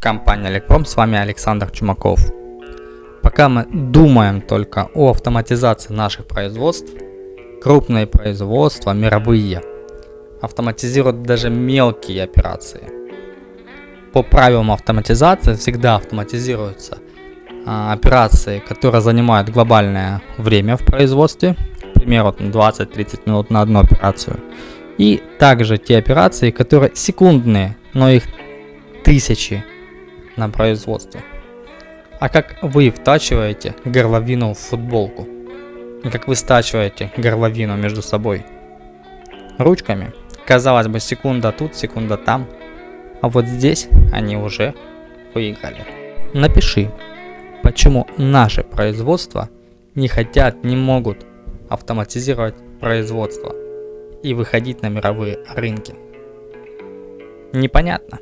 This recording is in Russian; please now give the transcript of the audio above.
Компания Электром, с вами Александр Чумаков. Пока мы думаем только о автоматизации наших производств, крупные производства, мировые, автоматизируют даже мелкие операции. По правилам автоматизации всегда автоматизируются а, операции, которые занимают глобальное время в производстве, к примеру 20-30 минут на одну операцию. И также те операции, которые секундные, но их тысячи на производство. А как вы втачиваете горловину в футболку? И как вы стачиваете горловину между собой? Ручками. Казалось бы, секунда тут, секунда там. А вот здесь они уже выиграли. Напиши, почему наши производства не хотят, не могут автоматизировать производство и выходить на мировые рынки. Непонятно.